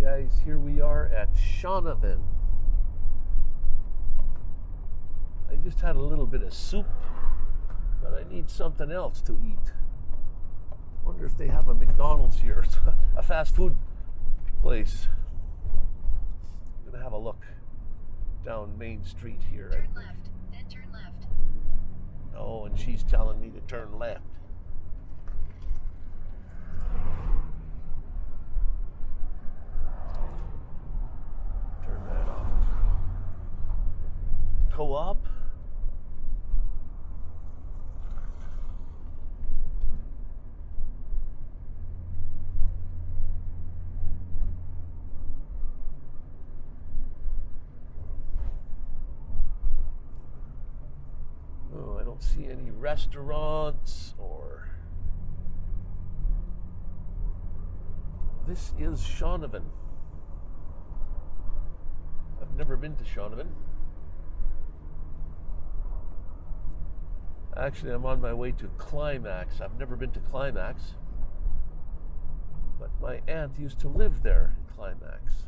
guys, here we are at Shaunavon. I just had a little bit of soup, but I need something else to eat. Wonder if they have a McDonald's here, a fast food place. I'm gonna have a look down Main Street here. Turn left, then turn left. Oh, and she's telling me to turn left. Turn that off. Oh, I don't see any restaurants or. This is Shaunavon. I've never been to Shaunavon. Actually, I'm on my way to Climax. I've never been to Climax. But my aunt used to live there in Climax.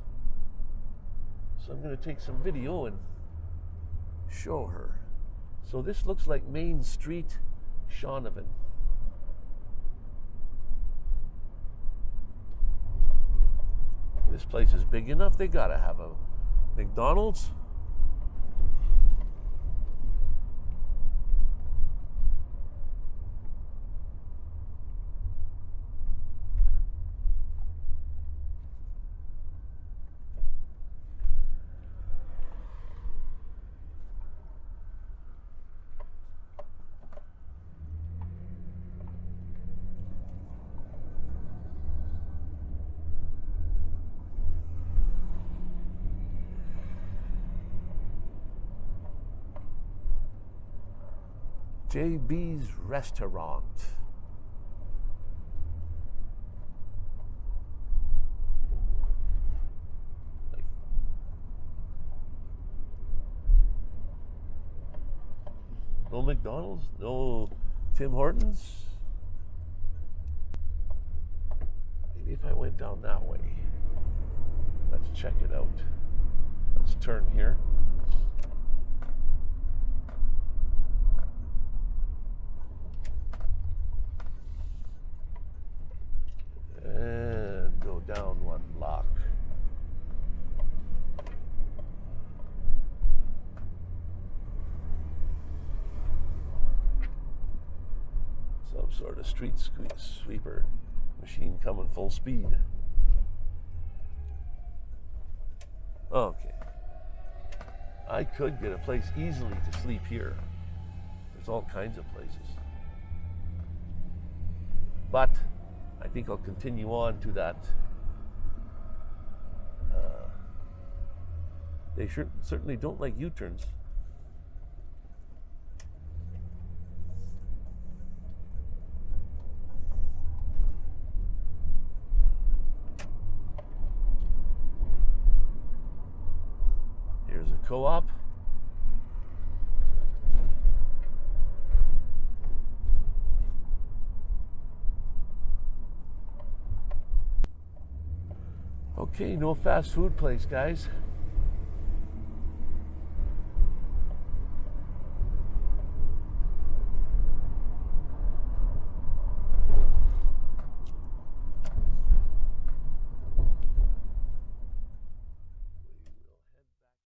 So I'm going to take some video and show her. So this looks like Main Street, Shaunavon. This place is big enough. They gotta have a McDonald's. JB's Restaurant. No McDonald's? No Tim Hortons? Maybe if I went down that way. Let's check it out. Let's turn here. and go down one block. Some sort of street sweeper machine coming full speed. Okay. I could get a place easily to sleep here. There's all kinds of places. But I think I'll continue on to that. Uh, they sure, certainly don't like U turns. Here's a co op. Okay, no fast food place, guys.